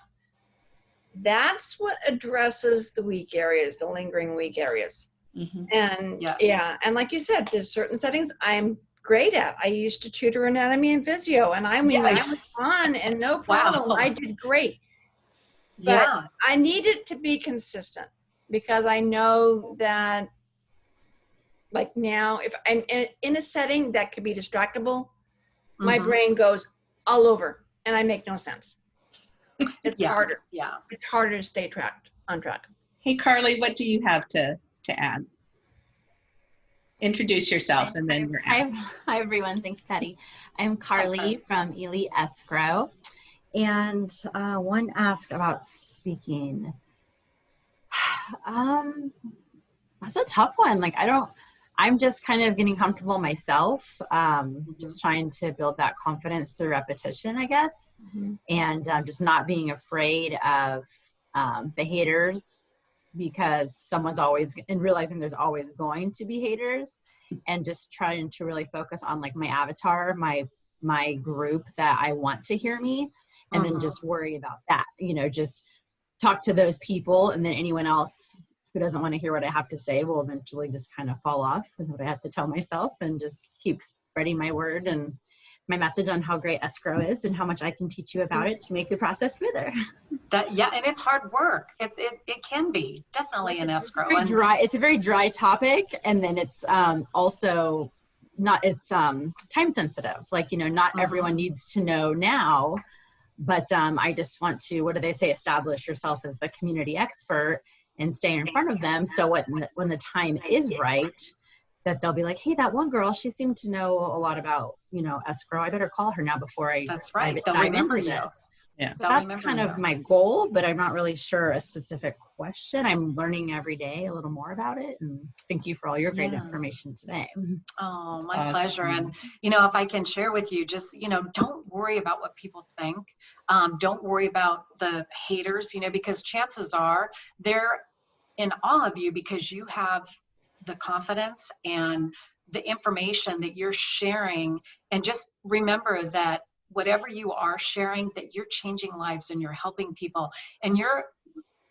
that's what addresses the weak areas, the lingering weak areas. Mhm. And Yes. yeah, and like you said, there's certain settings I'm great at. I used to tutor anatomy and physio, and I mean, Yeah. I was on and no Wow. problem. I did great. But yeah I need it to be consistent because I know that, like now, if I'm in, in a setting that could be distractible, my Mhm. brain goes all over and I make no sense. It's Yeah. harder. yeah It's harder to stay tracked on track. Hey, Carly, what do you have to, to add? Introduce yourself and then you're out. Hi, hi everyone. Thanks, Patty. I'm Carly from Ely Escrow. And uh, one ask about speaking. Um, that's a tough one. Like, I don't, I'm just kind of getting comfortable myself, um, just trying to build that confidence through repetition, I guess. And um, just not being afraid of um, the haters because someone's always, and realizing there's always going to be haters and just trying to really focus on like my avatar, my my group that I want to hear me, and Mhm. then just worry about that. You know, just talk to those people, and then anyone else who doesn't want to hear what I have to say will eventually just kind of fall off with what I have to tell myself, and just keep spreading my word and my message on how great escrow is and how much I can teach you about it to make the process smoother. that yeah and it's hard work it, it, it can be definitely an escrow and dry it's a very dry topic and then it's um also not it's um time sensitive like you know not Mhm. everyone needs to know now but um i just want to what do they say establish yourself as the community expert and stay in front of them so when the, when the time is right that they'll be like hey that one girl she seemed to know a lot about you know escrow i better call her now before i That's right. dive, They'll remember you. this Yeah. so that's kind you. of my goal, but I'm not really sure a specific question. I'm learning every day a little more about it. And thank you for all your great Yeah. information today. Oh, my awesome. pleasure. And, you know, if I can share with you, just, you know, don't worry about what people think. Um, don't worry about the haters, you know, because chances are they're, in all of you because you have the confidence and the information that you're sharing and just remember that whatever you are sharing that you're changing lives and you're helping people and you're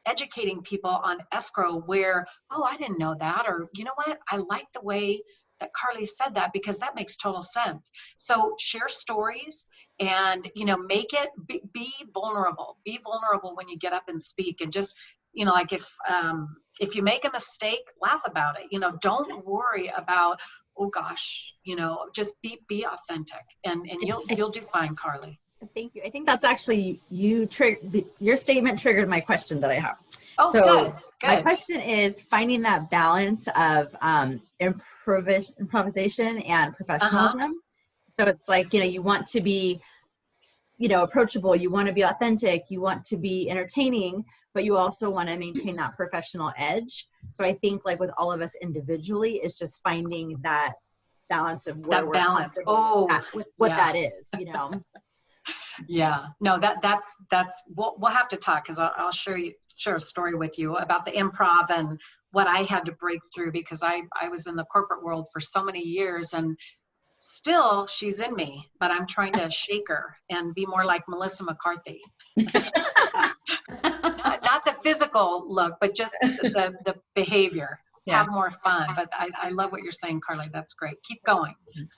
educating people on escrow where oh i didn't know that or you know what? I like the way that carly said that because that makes total sense. So share stories and you know make it be, be vulnerable be vulnerable when you get up and speak and just you know like if um if you make a mistake laugh about it you know don't worry about oh gosh you know just be be authentic and and you'll you'll do fine carly Thank you. I think that's actually you triggered your statement triggered my question that I have. oh So, good My question is finding that balance of um, improvis- improvisation and professionalism. So it's like you know you want to be, you know, approachable. You want to be authentic. You want to be entertaining, but you also want to maintain that professional edge. So I think like with all of us individually, is just finding that balance of where That balance. Oh, at- with what yeah. that is. You know. yeah no that that's that's we'll, we'll have to talk because I'll, I'll share you share a story with you about the improv and what i had to break through because i i was in the corporate world for so many years and still she's in me but i'm trying to shake her and be more like melissa mccarthy not, not the physical look but just the the behavior Yeah. have more fun but I, I love what you're saying carly that's great keep going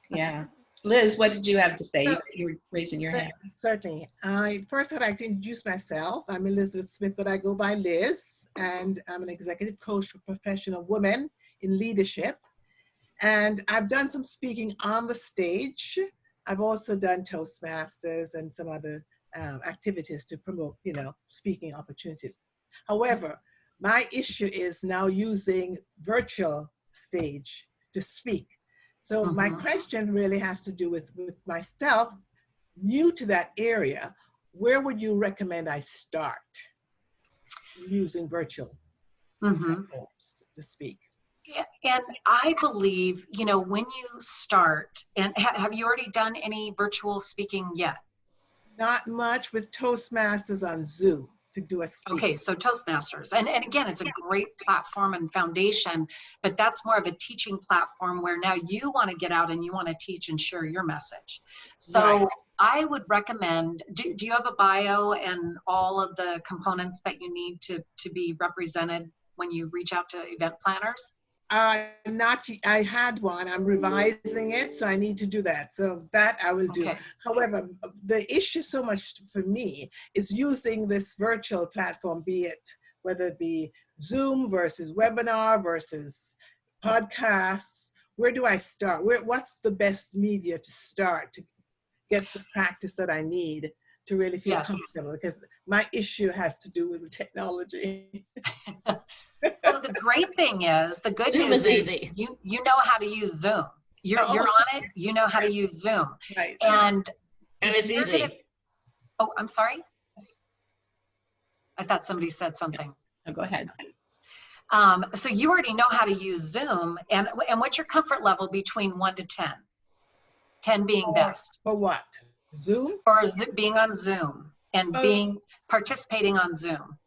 Yeah. Liz, what did you have to say? You you were raising your hand. Certainly. I first I'd like to introduce myself. I'm Elizabeth Smith, but I go by Liz, and I'm an executive coach for professional women in leadership. And I've done some speaking on the stage. I've also done Toastmasters and some other um, activities to promote, you know, speaking opportunities. However, my issue is now using virtual stage to speak. So my Mhm. question really has to do with, with myself, new to that area, where would you recommend I start using virtual hmm platforms to speak? Yeah, And I believe, you know, when you start, and ha- have you already done any virtual speaking yet? Not much with Toastmasters on Zoom to do a speak. Okay, so Toastmasters. And, and again, it's a great platform and foundation, but that's more of a teaching platform where now you want to get out and you want to teach and share your message. So Right. I would recommend, do, do you have a bio and all of the components that you need to, to be represented when you reach out to event planners? Uh, not, I had one, I'm revising it, so I need to do that. So that I will do. Okay. However, the issue so much for me is using this virtual platform, be it whether it be Zoom versus webinar versus podcasts. Where do I start? Where, what's the best media to start to get the practice that I need to really feel Yes. comfortable? Because my issue has to do with the technology. So the great thing is, the good Zoom news is is easy. you you know how to use Zoom. You're Oh, you're on it. You know how to use Zoom. Right. And And it's easy. gonna- oh, I'm sorry. I thought somebody said something. Oh, go ahead. Um, so you already know how to use Zoom, and and what's your comfort level between one to ten? Ten being For- best, For what? Zoom? or being on Zoom and Oh. being participating on Zoom.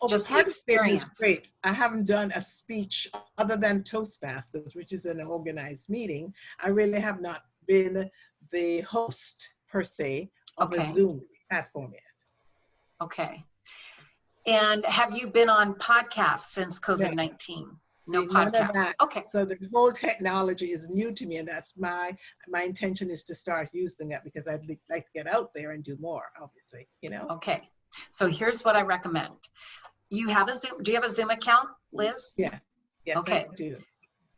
Oh, Just the experience. Great. I haven't done a speech other than Toastmasters, which is an organized meeting. I really have not been the host per se of a Zoom platform yet. Okay. And have you been on podcasts since COVID nineteen? No See, none of podcasts. that. Okay. So the whole technology is new to me, and that's my my intention is to start using that because I'd li- like to get out there and do more. Obviously, you know. Okay. So here's what I recommend. You have a Zoom. Do you have a Zoom account, Liz? Yeah. Yes, Okay. I do.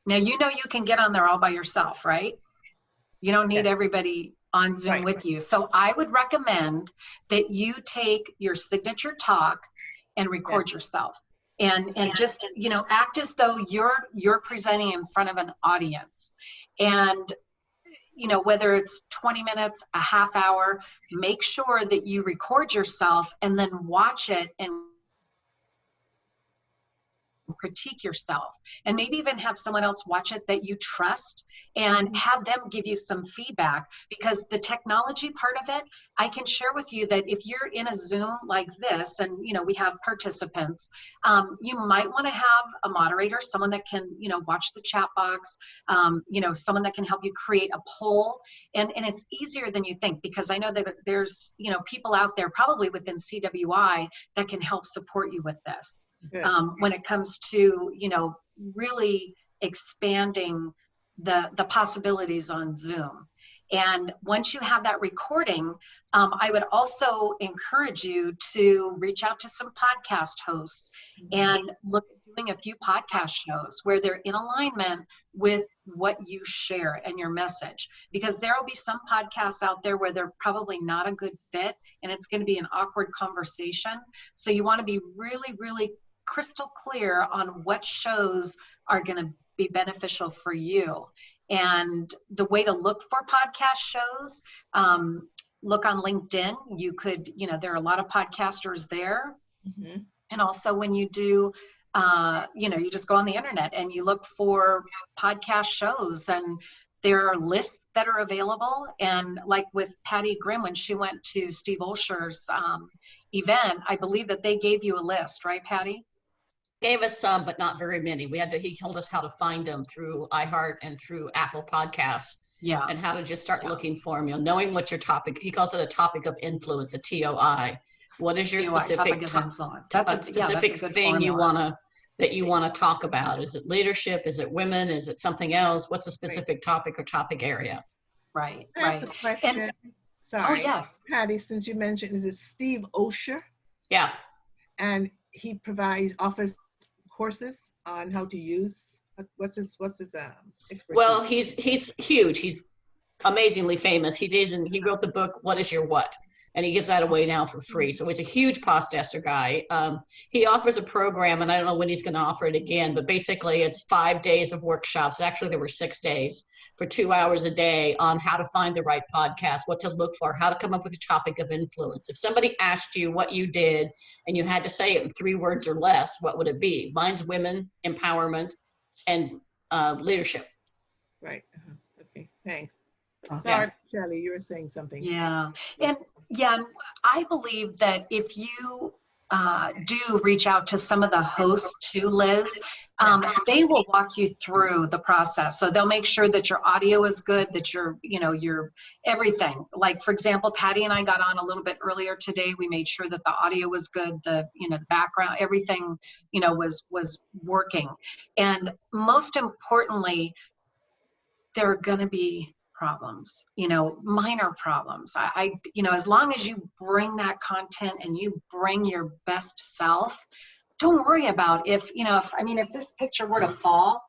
Now you know you can get on there all by yourself, right? You don't need Yes. everybody on Zoom Right. with you. So I would recommend that you take your signature talk and record yourself. And and just, you know, act as though you're you're presenting in front of an audience. And you know, whether it's 20 minutes, a half hour, make sure that you record yourself and then watch it and critique yourself and maybe even have someone else watch it that you trust and have them give you some feedback because the technology part of it i can share with you that if you're in a zoom like this and you know we have participants um, you might want to have a moderator someone that can you know watch the chat box um, you know someone that can help you create a poll and and it's easier than you think because i know that there's you know people out there probably within cwi that can help support you with this. Um, when it comes to you know really expanding the the possibilities on zoom. And once you have that recording um, i would also encourage you to reach out to some podcast hosts and look at doing a few podcast shows where they're in alignment with what you share and your message. Because there will be some podcasts out there where they're probably not a good fit and it's going to be an awkward conversation. So you want to be really really crystal clear on what shows are going to be beneficial for you. And the way to look for podcast shows, um, look on LinkedIn. You could, you know, there are a lot of podcasters there. Mhm. And also when you do, uh, you know, you just go on the internet and you look for podcast shows and there are lists that are available. And like with Patty Grimm, when she went to Steve Olsher's um, event, I believe that they gave you a list, right, Patty? Gave us some, but not very many. We had to, he told us how to find them through iHeart and through Apple Podcasts Yeah. and how to just start Yeah. looking for them, you know, knowing what your topic, he calls it a topic of influence, a TOI. What is your TOI, topic specific, of to- influence. a That's a, yeah, that's a specific good thing you wanna, that you wanna talk about? Is it leadership? Is it women? Is it something else? What's a specific topic or topic area? Right, Can I right. a question? Oh, Sorry. yes. Patty, since you mentioned, is it Steve Osher? Yeah, And he provides, offers courses on how to use, what's his, what's his, um, expertise? well, he's, he's huge. He's amazingly famous. He's even, he wrote the book, What is Your What? And he gives that away now for free. So he's a huge podcaster guy. Um, he offers a program, and I don't know when he's going to offer it again, but basically it's five days of workshops. Actually, there were six days for two hours a day on how to find the right podcast, what to look for, how to come up with a topic of influence. If somebody asked you what you did and you had to say it in three words or less, what would it be? Mine's women, empowerment, and uh, leadership. Right, uh-huh. okay, thanks. Yeah. Sorry, Shelley, you were saying something. Yeah, and yeah, I believe that if you uh, do reach out to some of the hosts too, Liz, um, they will walk you through the process. So they'll make sure that your audio is good, that your, you know, your everything. Like for example, Patty and I got on a little bit earlier today. We made sure that the audio was good, the, you know, the background, everything, you know, was was working. And most importantly, there are going to be problems you know minor problems. I, I you know as long as you bring that content and you bring your best self don't worry about if you know if i mean if this picture were to fall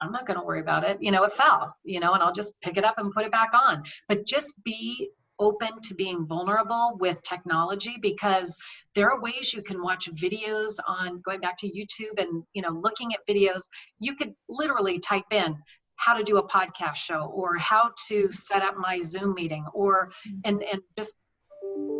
i'm not going to worry about it. You know it fell you know and i'll just pick it up and put it back on. But just be open to being vulnerable with technology because there are ways you can watch videos on going back to youtube and you know looking at videos. You could literally type in how to do a podcast show or how to set up my zoom meeting or mm-hmm. and and just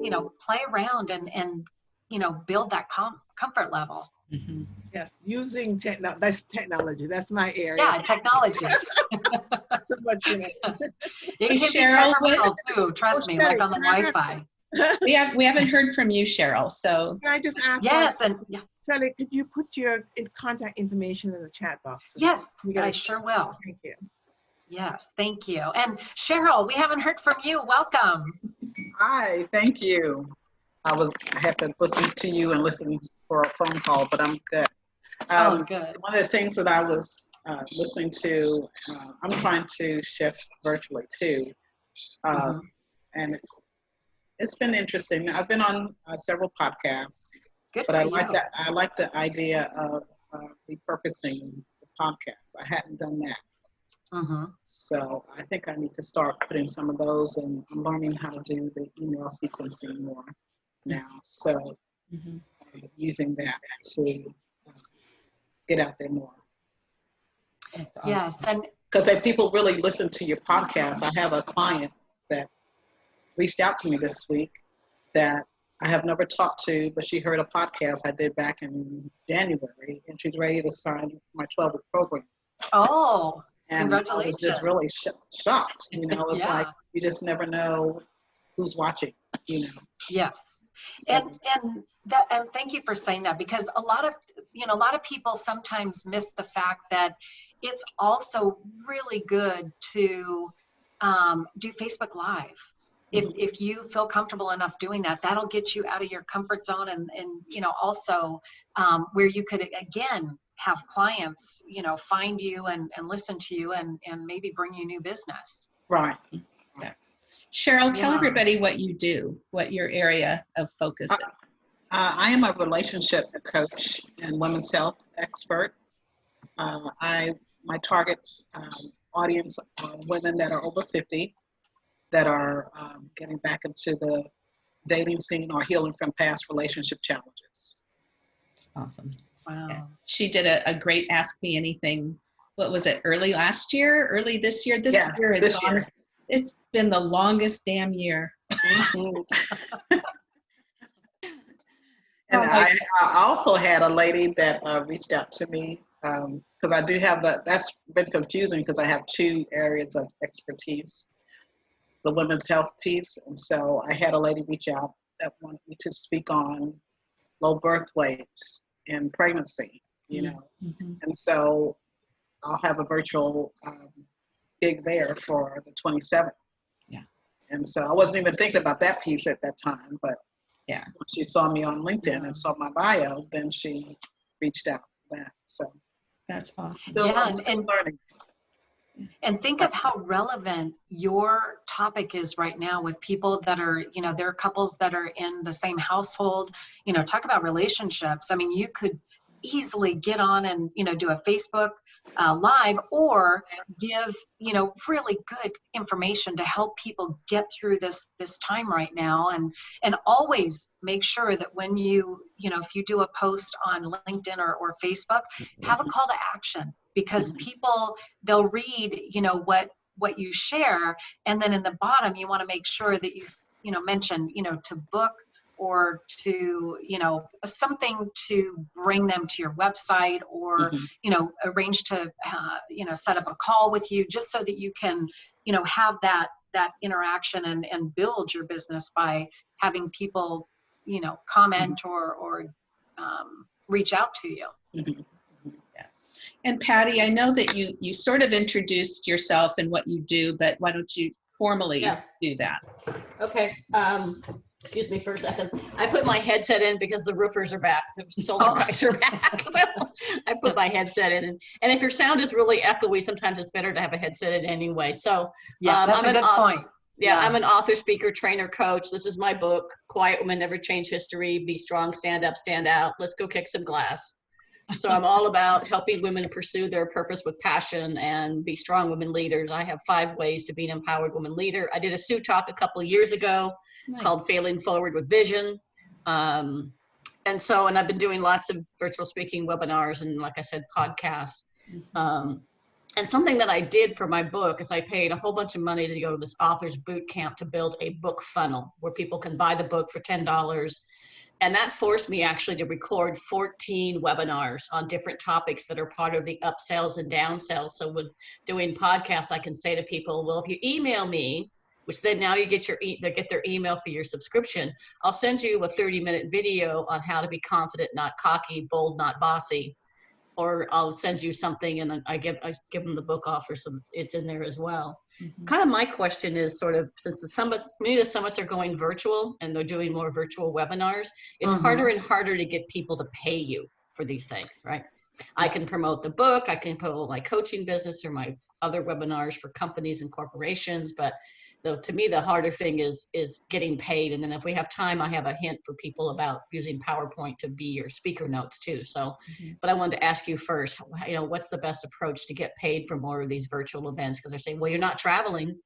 you know play around and and you know build that com- comfort level. Mm-hmm. Yes, using techno, that's technology, that's my area. yeah technology. So much in it. it Hey, can be Cheryl, what- too trust me like on the oh, wi-fi. We have, we haven't heard from you, Cheryl, so Can I just ask? yes and yeah, Shelley, could you put your in- contact information in the chat box? yes i sure will Thank you. yes thank you and cheryl we haven't heard from you welcome Hi, thank you. I was, I had to listen to you and listen for a phone call, but I'm good. oh Um, good one of the things that I was uh, listening to, uh, I'm trying to shift virtually too. Uh, Mhm. And it's, it's been interesting. I've been on uh, several podcasts, good but I you like that, I like the idea of uh, repurposing the podcast. I hadn't done that. hmm So I think I need to start putting some of those and I'm learning how to do the email sequencing more now. So Mhm. uh, using that to uh, get out there more. Awesome. yes and Because if people really listen to your podcast, I have a client that reached out to me this week that I have never talked to, but she heard a podcast I did back in January, and she's ready to sign my 12 week program. Oh, And I was just really sh- shocked. You know, it's Yeah. like you just never know who's watching. You know. yes. So, And and that and thank you for saying that because a lot of you know a lot of people sometimes miss the fact that it's also really good to um, do Facebook Live. If if you feel comfortable enough doing that, that'll get you out of your comfort zone and and you know also um, where you could again have clients you know find you and and listen to you and and maybe bring you new business. right. Cheryl, tell Yeah. everybody what you do, what your area of focus is. Uh, I am a relationship coach and women's health expert. Uh, I my target um, audience are women that are over 50 that are um, getting back into the dating scene or healing from past relationship challenges. Awesome. Wow. She did a, a great Ask Me Anything. What was it? Early last year? Early this year? This Yeah, year has this gone. year. It's been the longest damn year. and Oh, I, I also had a lady that uh, reached out to me because I do have that. That's been confusing because I have two areas of expertise, the women's health piece, and so I had a lady reach out that wanted me to speak on low birth weights and pregnancy. You know, Mhm. and so I'll have a virtual um, gig there for the 27th. Yeah. And so I wasn't even thinking about that piece at that time, but Yeah. when she saw me on LinkedIn and saw my bio, then she reached out for that. So That's awesome. still, Yeah, I'm and- still and- learning. And think of how relevant your topic is right now with people that are, you know, there are couples that are in the same household. You know, talk about relationships. I mean, you could easily get on and, you know, do a Facebook uh, live or give, you know, really good information to help people get through this this time right now. And and always make sure that when you, you know, if you do a post on LinkedIn or, or Facebook, have a call to action because people they'll read you know what what you share and then in the bottom you want to make sure that you you know mention you know to book or to you know something to bring them to your website or Mhm. you know arrange to uh, you know set up a call with you just so that you can you know have that that interaction and and build your business by having people you know comment or or um, reach out to you Mhm. And Patty, I know that you you sort of introduced yourself and what you do, but why don't you formally Yeah. do that? Okay, um, excuse me for a second. I put my headset in because the roofers are back, the solar Oh. guys are back. So I put my headset in and, and if your sound is really echoey, sometimes it's better to have a headset in anyway. So yeah Um, that's I'm a good au- point yeah, Yeah. I'm an author, speaker, trainer, coach. This is my book, Quiet Women Never Change History, Be Strong, Stand Up, Stand Out. Let's go kick some glass. So I'm all about helping women pursue their purpose with passion and be strong women leaders. I have five ways to be an empowered woman leader. I did a Sue talk a couple of years ago Nice. called Failing Forward with Vision. Um, and so, and I've been doing lots of virtual speaking webinars and, like I said, podcasts. Um, and something that I did for my book is I paid a whole bunch of money to go to this author's boot camp to build a book funnel where people can buy the book for $10. And that forced me actually to record 14 webinars on different topics that are part of the upsells and downsells. So with doing podcasts, I can say to people, well, if you email me, which then now you get your e- they get their email for your subscription. I'll send you a 30 minute video on how to be confident, not cocky, bold, not bossy. Or I'll send you something and I give I give them the book offer so it's in there as well. Mhm. Kind of my question is sort of since the summits, many of the summits are going virtual and they're doing more virtual webinars, it's Mhm. harder and harder to get people to pay you for these things, right? I can promote the book, I can promote my coaching business or my other webinars for companies and corporations, but though to me the harder thing is is getting paid and then if we have time i have a hint for people about using powerpoint to be your speaker notes too so Mhm. but i wanted to ask you first you know what's the best approach to get paid for more of these virtual events because they're saying well you're not traveling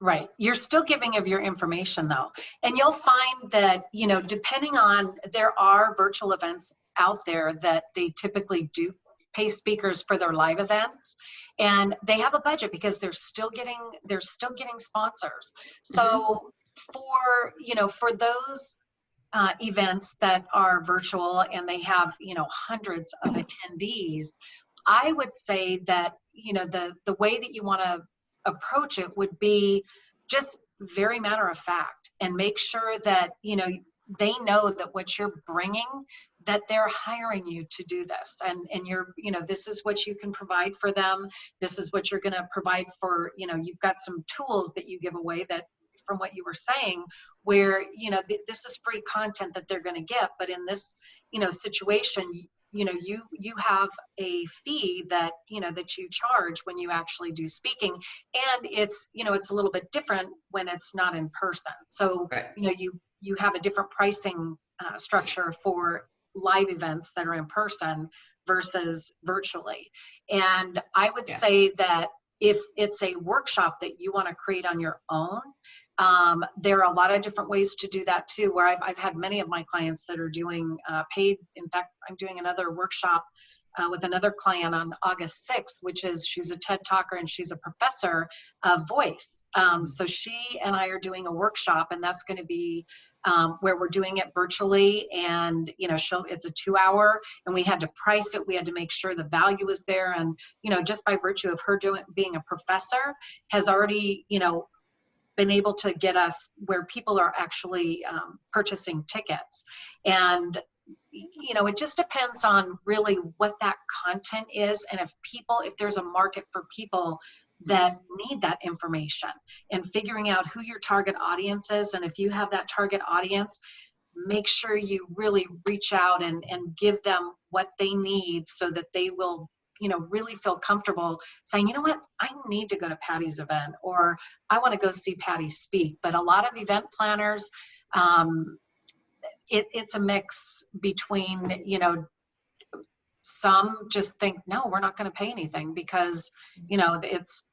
Right. You're still giving of your information though. And you'll find that, you know, depending on, there are virtual events out there that they typically do pay speakers for their live events and they have a budget because they're still getting, they're still getting sponsors. So for, you know, for those uh, events that are virtual and they have, you know, hundreds of attendees, I would say that, you know, the, the way that you want to approach it would be just very matter of fact and make sure that, you know, they know that what you're bringing that they're hiring you to do this. And and you're you know this is what you can provide for them. This is what you're going to provide for you know you've got some tools that you give away that from what you were saying where you know th this is free content that they're going to get. But in this you know situation you know you you have a fee that you know that you charge when you actually do speaking. And it's you know it's a little bit different when it's not in person. So Right. you know you you have a different pricing uh, structure for live events that are in person versus virtually and i would Yeah. say that if it's a workshop that you want to create on your own um, there are a lot of different ways to do that too, where I've, I've had many of my clients that are doing uh, paid. In fact, I'm doing another workshop uh, with another client on August 6th, which is she's a TED talker and she's a professor of voice. Um, so she and I are doing a workshop and that's going to be um, where we're doing it virtually and you know it's a two hour and we had to price it. We had to make sure the value was there. And you know just by virtue of her doing being a professor has already you know been able to get us where people are actually um, purchasing tickets. And you know it just depends on really what that content is and if people if there's a market for people that need that information and figuring out who your target audience is. And if you have that target audience make sure you really reach out and and give them what they need so that they will you know really feel comfortable saying you know what? I need to go to patty's event or i want to go see patty speak. But a lot of event planners um, it, it's a mix between you know some just think no we're not going to pay anything because you know it's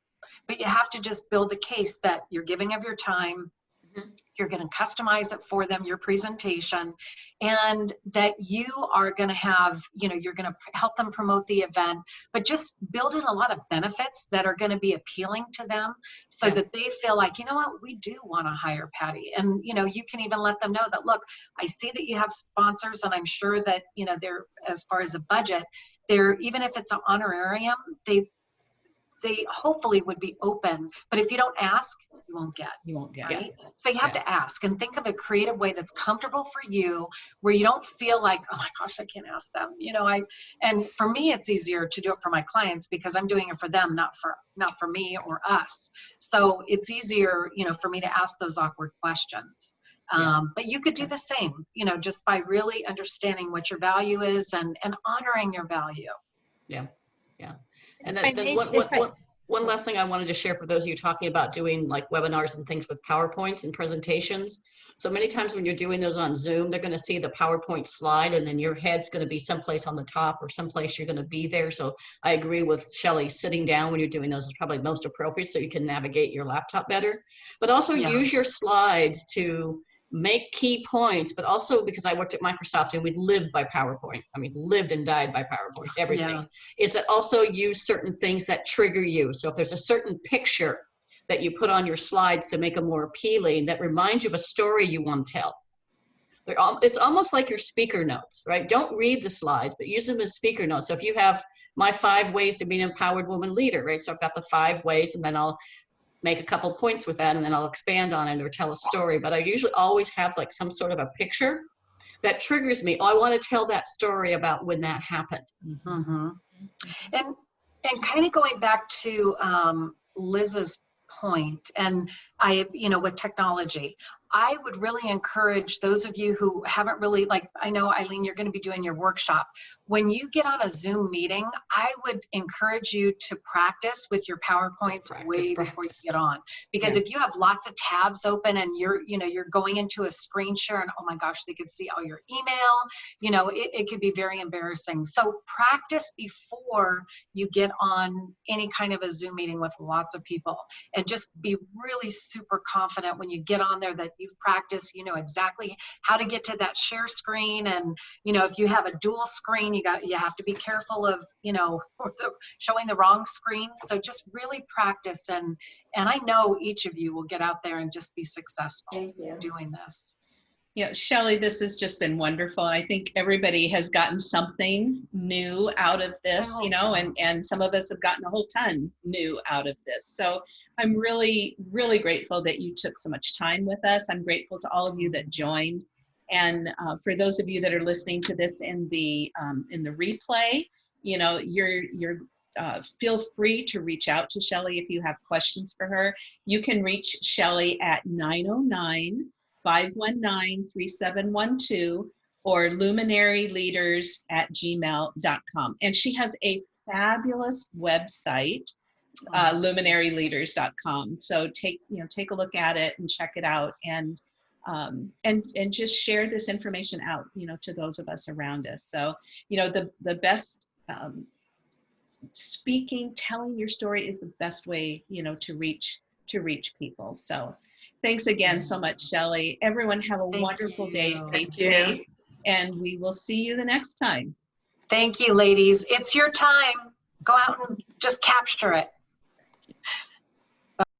but you have to just build the case that you're giving of your time Mhm. you're going to customize it for them your presentation and that you are going to have you know you're going to help them promote the event but just build in a lot of benefits that are going to be appealing to them so Yeah. that they feel like you know what we do want to hire patty and you know you can even let them know that look i see that you have sponsors and i'm sure that you know they're as far as a budget they're even if it's an honorarium they they hopefully would be open but if you don't ask you won't get You won't get right? So you have to ask and think of a creative way that's comfortable for you, where you don't feel like, oh my gosh, I can't ask them. You know, I and for me, it's easier to do it for my clients because I'm doing it for them, not for not for me or us. So it's easier, you know, for me to ask those awkward questions. Um, but you could do the same, you know, just by really understanding what your value is and and honoring your value. Yeah. If Then, then may- one, if one, I- one, one last thing I wanted to share for those of you talking about doing like webinars and things with PowerPoints and presentations. So many times when you're doing those on Zoom, they're going to see the PowerPoint slide and then your head's going to be someplace on the top or someplace you're going to be there. So I agree with Shelley, sitting down when you're doing those is probably most appropriate so you can navigate your laptop better. But also Yeah. use your slides to make key points, but also because I worked at Microsoft and we lived by PowerPoint. I mean, lived and died by PowerPoint, everything Yeah. is that also use certain things that trigger you. So if there's a certain picture that you put on your slides to make them more appealing, that reminds you of a story you want to tell. They're al- it's almost like your speaker notes, right? Don't read the slides, but use them as speaker notes. So if you have my five ways to be an empowered woman leader, right? So I've got the five ways and then I'll make a couple points with that and then I'll expand on it or tell a story. But I usually always have like some sort of a picture that triggers me. Oh, I want to tell that story about when that happened. hmm And and kind of going back to um, Liz's point, and I, you know, with technology, I would really encourage those of you who haven't really, like, I know Eileen, you're going to be doing your workshop. When you get on a Zoom meeting, I would encourage you to practice with your PowerPoints practice, way before you get on, because if you have lots of tabs open and you're, you know, you're going into a screen share, and oh my gosh, they could see all your email, you know, it, it could be very embarrassing. So practice before you get on any kind of a Zoom meeting with lots of people and just be really super confident when you get on there that you've practiced, you know exactly how to get to that share screen. And, you know, if you have a dual screen, you got, you have to be careful of, you know, the, showing the wrong screen. So just really practice. And, and I know each of you will get out there and just be successful doing this. Yeah, Shelley, this has just been wonderful. I think everybody has gotten something new out of this, you know, and, and some of us have gotten a whole ton new out of this. So I'm really, really grateful that you took so much time with us. I'm grateful to all of you that joined. And uh, for those of you that are listening to this in the um, in the replay, you know, you're you're uh, feel free to reach out to Shelley if you have questions for her. You can reach Shelley at 909 519 3712 or luminaryleaders at gmail.com. And she has a fabulous website, uh, luminaryleaders.com. So take, you know, take a look at it and check it out and um, and and just share this information out, you know, to those of us around us. So, you know, the the best um, speaking, telling your story is the best way, you know, to reach to reach people. So, thanks again so much, Shelley. Everyone have a Thank wonderful day. you. Stay Thank you. safe, and we will see you the next time. Thank you, ladies. It's your time. Go out and just capture it.